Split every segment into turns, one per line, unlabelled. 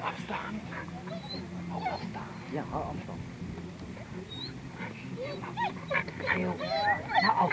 afstaan. Hou afstaan. Ja, hou afstand. Heel. Nou, af.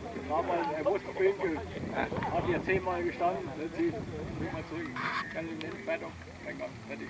Aber er muss pinkeln. Hat hier zehnmal gestanden. Jetzt sie bring mal zurück. Kann ich nicht weiter. Mein Gott, fertig.